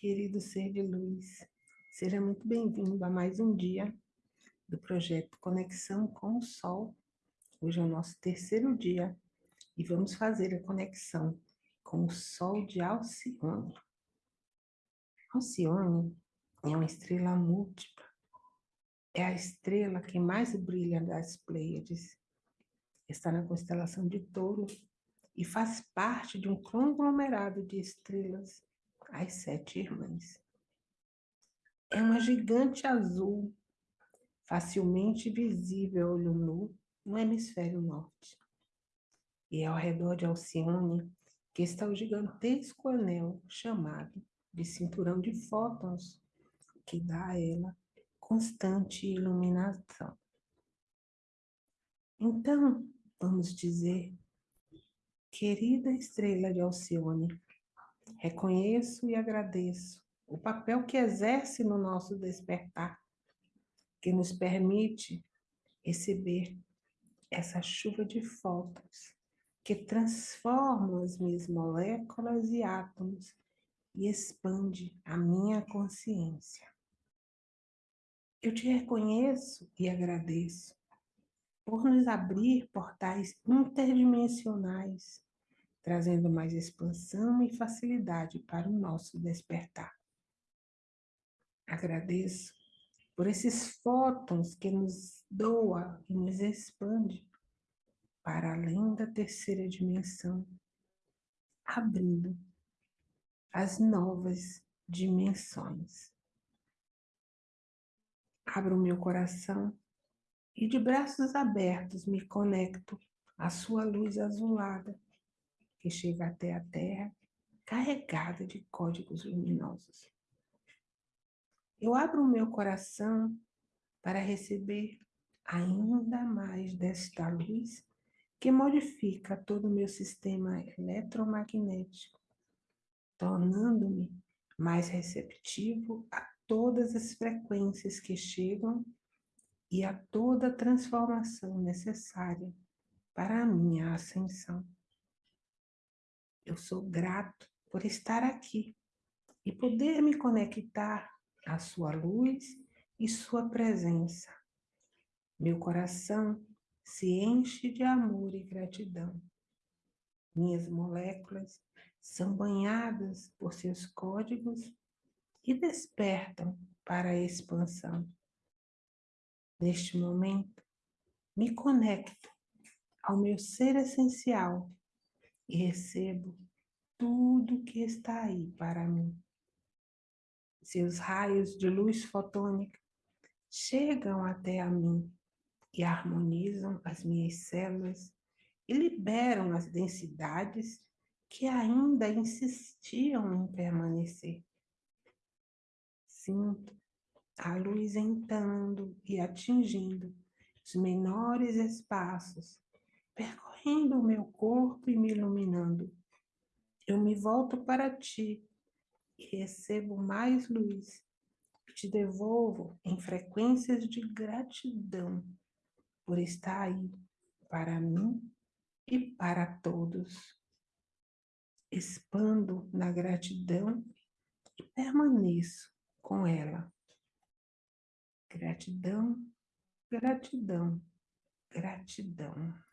querido ser de luz. Seja muito bem-vindo a mais um dia do projeto Conexão com o Sol. Hoje é o nosso terceiro dia e vamos fazer a conexão com o Sol de Alcione. Alcione é uma estrela múltipla. É a estrela que mais brilha das Pleiades. Está na constelação de Touro e faz parte de um conglomerado de estrelas as sete irmãs. É uma gigante azul, facilmente visível olho nu no hemisfério norte. E é ao redor de Alcione que está o gigantesco anel chamado de cinturão de fótons, que dá a ela constante iluminação. Então, vamos dizer, querida estrela de Alcione, Reconheço e agradeço o papel que exerce no nosso despertar, que nos permite receber essa chuva de fótons que transforma as minhas moléculas e átomos e expande a minha consciência. Eu te reconheço e agradeço por nos abrir portais interdimensionais trazendo mais expansão e facilidade para o nosso despertar. Agradeço por esses fótons que nos doa e nos expande para além da terceira dimensão, abrindo as novas dimensões. Abro meu coração e de braços abertos me conecto à sua luz azulada que chega até a Terra carregada de códigos luminosos. Eu abro o meu coração para receber ainda mais desta luz que modifica todo o meu sistema eletromagnético, tornando-me mais receptivo a todas as frequências que chegam e a toda transformação necessária para a minha ascensão. Eu sou grato por estar aqui e poder me conectar à sua luz e sua presença. Meu coração se enche de amor e gratidão. Minhas moléculas são banhadas por seus códigos e despertam para a expansão. Neste momento, me conecto ao meu ser essencial e recebo tudo que está aí para mim. Seus raios de luz fotônica chegam até a mim e harmonizam as minhas células e liberam as densidades que ainda insistiam em permanecer. Sinto a luz entrando e atingindo os menores espaços, varrendo o meu corpo e me iluminando. Eu me volto para ti e recebo mais luz. Te devolvo em frequências de gratidão por estar aí para mim e para todos. Expando na gratidão e permaneço com ela. Gratidão, gratidão, gratidão.